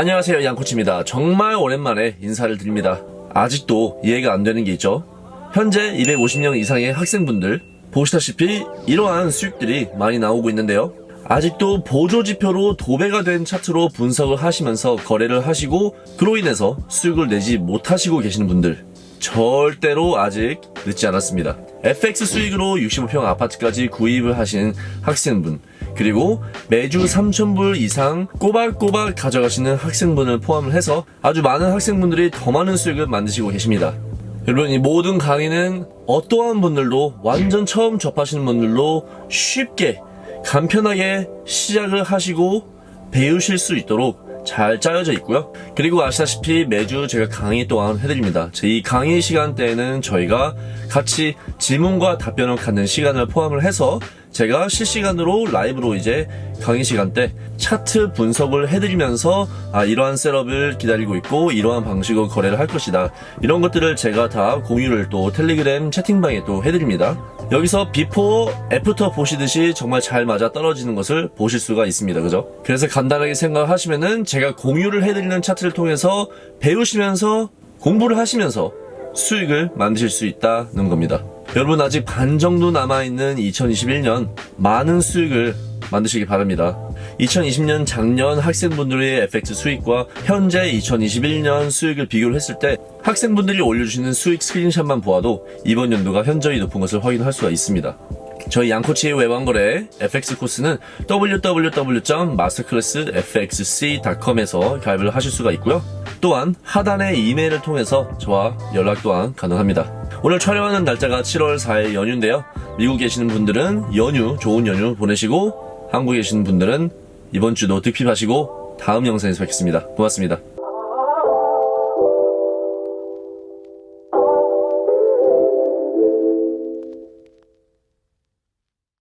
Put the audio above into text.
안녕하세요 양코치입니다. 정말 오랜만에 인사를 드립니다. 아직도 이해가 안 되는 게 있죠. 현재 250명 이상의 학생분들 보시다시피 이러한 수익들이 많이 나오고 있는데요. 아직도 보조지표로 도배가 된 차트로 분석을 하시면서 거래를 하시고 그로 인해서 수익을 내지 못하시고 계시는 분들 절대로 아직 늦지 않았습니다. FX 수익으로 65평 아파트까지 구입을 하신 학생분, 그리고 매주 3,000불 이상 꼬박꼬박 가져가시는 학생분을 포함을 해서 아주 많은 학생분들이 더 많은 수익을 만드시고 계십니다. 여러분, 이 모든 강의는 어떠한 분들도 완전 처음 접하시는 분들도 쉽게, 간편하게 시작을 하시고 배우실 수 있도록 잘 짜여져 있고요. 그리고 아시다시피 매주 제가 강의 또한 해드립니다. 제이 강의 시간대에는 저희가 같이 질문과 답변을 갖는 시간을 포함을 해서 제가 실시간으로 라이브로 이제 강의 시간 때 차트 분석을 해드리면서 아 이러한 setup을 기다리고 있고 이러한 방식으로 거래를 할 것이다. 이런 것들을 제가 다 공유를 또 텔레그램 채팅방에 또 해드립니다. 여기서 before after 보시듯이 정말 잘 맞아 떨어지는 것을 보실 수가 있습니다. 그죠? 그래서 간단하게 생각하시면은 제가 공유를 해드리는 차트를 통해서 배우시면서 공부를 하시면서 수익을 만드실 수 있다는 겁니다. 여러분 아직 반 정도 남아있는 2021년 많은 수익을 만드시기 바랍니다. 2020년 작년 학생분들의 FX 수익과 현재 2021년 수익을 비교를 했을 때 학생분들이 올려주시는 수익 스크린샷만 보아도 이번 연도가 현저히 높은 것을 확인할 수가 있습니다. 저희 양코치의 외환거래 FX 코스는 www.masterclassfxc.com에서 가입을 하실 수가 있고요. 또한 하단의 이메일을 통해서 저와 연락 또한 가능합니다. 오늘 촬영하는 날짜가 7월 4일 연휴인데요. 미국 계시는 분들은 연휴, 좋은 연휴 보내시고 한국에 계시는 분들은 이번 주도 득핍하시고 다음 영상에서 뵙겠습니다. 고맙습니다.